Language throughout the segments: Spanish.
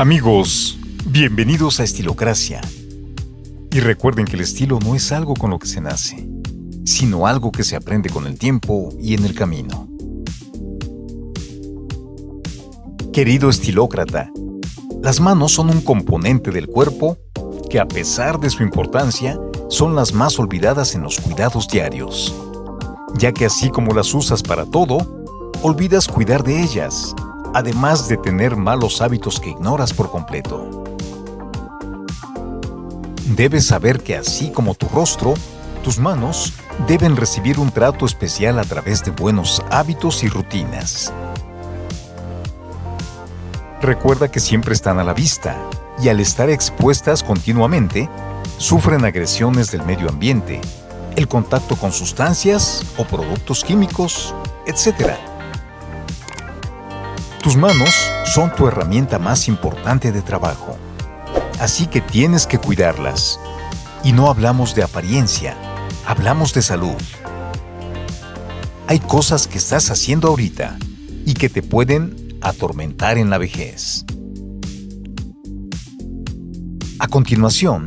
Amigos, bienvenidos a Estilocracia. Y recuerden que el estilo no es algo con lo que se nace, sino algo que se aprende con el tiempo y en el camino. Querido estilócrata, las manos son un componente del cuerpo que a pesar de su importancia, son las más olvidadas en los cuidados diarios, ya que así como las usas para todo, olvidas cuidar de ellas además de tener malos hábitos que ignoras por completo. Debes saber que así como tu rostro, tus manos deben recibir un trato especial a través de buenos hábitos y rutinas. Recuerda que siempre están a la vista y al estar expuestas continuamente, sufren agresiones del medio ambiente, el contacto con sustancias o productos químicos, etc. Tus manos son tu herramienta más importante de trabajo, así que tienes que cuidarlas. Y no hablamos de apariencia, hablamos de salud. Hay cosas que estás haciendo ahorita y que te pueden atormentar en la vejez. A continuación,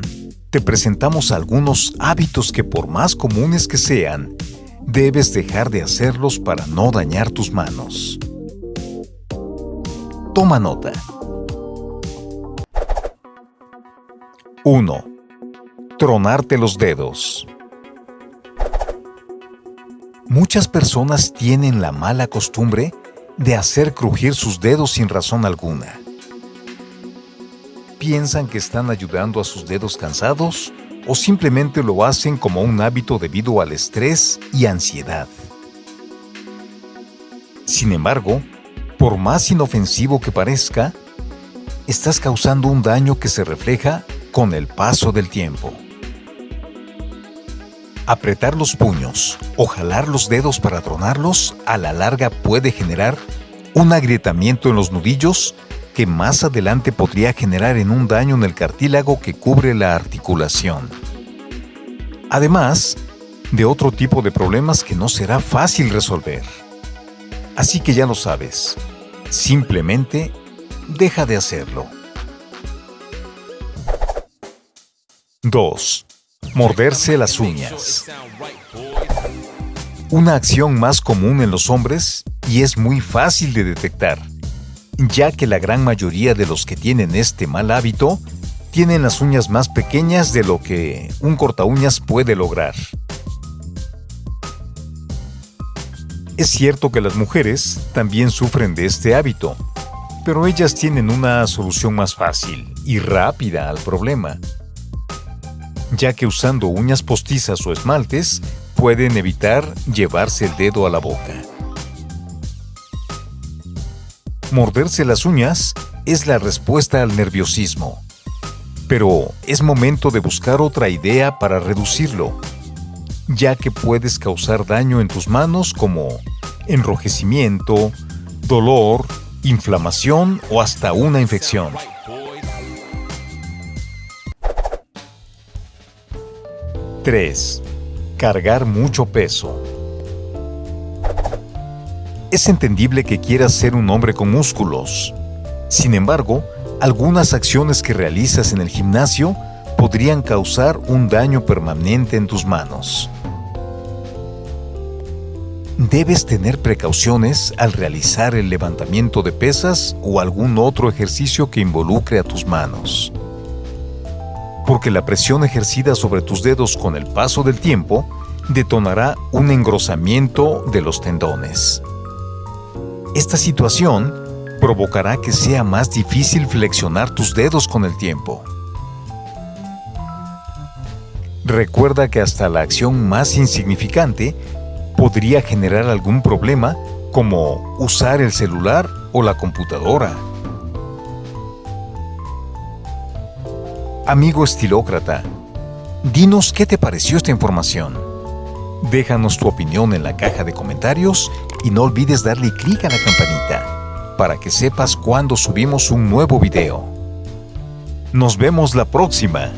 te presentamos algunos hábitos que por más comunes que sean, debes dejar de hacerlos para no dañar tus manos. Toma nota. 1. Tronarte los dedos. Muchas personas tienen la mala costumbre de hacer crujir sus dedos sin razón alguna. Piensan que están ayudando a sus dedos cansados o simplemente lo hacen como un hábito debido al estrés y ansiedad. Sin embargo, por más inofensivo que parezca, estás causando un daño que se refleja con el paso del tiempo. Apretar los puños o jalar los dedos para tronarlos a la larga puede generar un agrietamiento en los nudillos que más adelante podría generar en un daño en el cartílago que cubre la articulación. Además de otro tipo de problemas que no será fácil resolver. Así que ya lo sabes, Simplemente deja de hacerlo. 2. Morderse las uñas. Una acción más común en los hombres y es muy fácil de detectar, ya que la gran mayoría de los que tienen este mal hábito tienen las uñas más pequeñas de lo que un corta uñas puede lograr. Es cierto que las mujeres también sufren de este hábito, pero ellas tienen una solución más fácil y rápida al problema, ya que usando uñas postizas o esmaltes pueden evitar llevarse el dedo a la boca. Morderse las uñas es la respuesta al nerviosismo, pero es momento de buscar otra idea para reducirlo ya que puedes causar daño en tus manos como enrojecimiento, dolor, inflamación o hasta una infección. 3. Cargar mucho peso. Es entendible que quieras ser un hombre con músculos. Sin embargo, algunas acciones que realizas en el gimnasio podrían causar un daño permanente en tus manos. Debes tener precauciones al realizar el levantamiento de pesas o algún otro ejercicio que involucre a tus manos. Porque la presión ejercida sobre tus dedos con el paso del tiempo detonará un engrosamiento de los tendones. Esta situación provocará que sea más difícil flexionar tus dedos con el tiempo. Recuerda que hasta la acción más insignificante podría generar algún problema como usar el celular o la computadora. Amigo estilócrata, dinos qué te pareció esta información. Déjanos tu opinión en la caja de comentarios y no olvides darle clic a la campanita para que sepas cuando subimos un nuevo video. Nos vemos la próxima.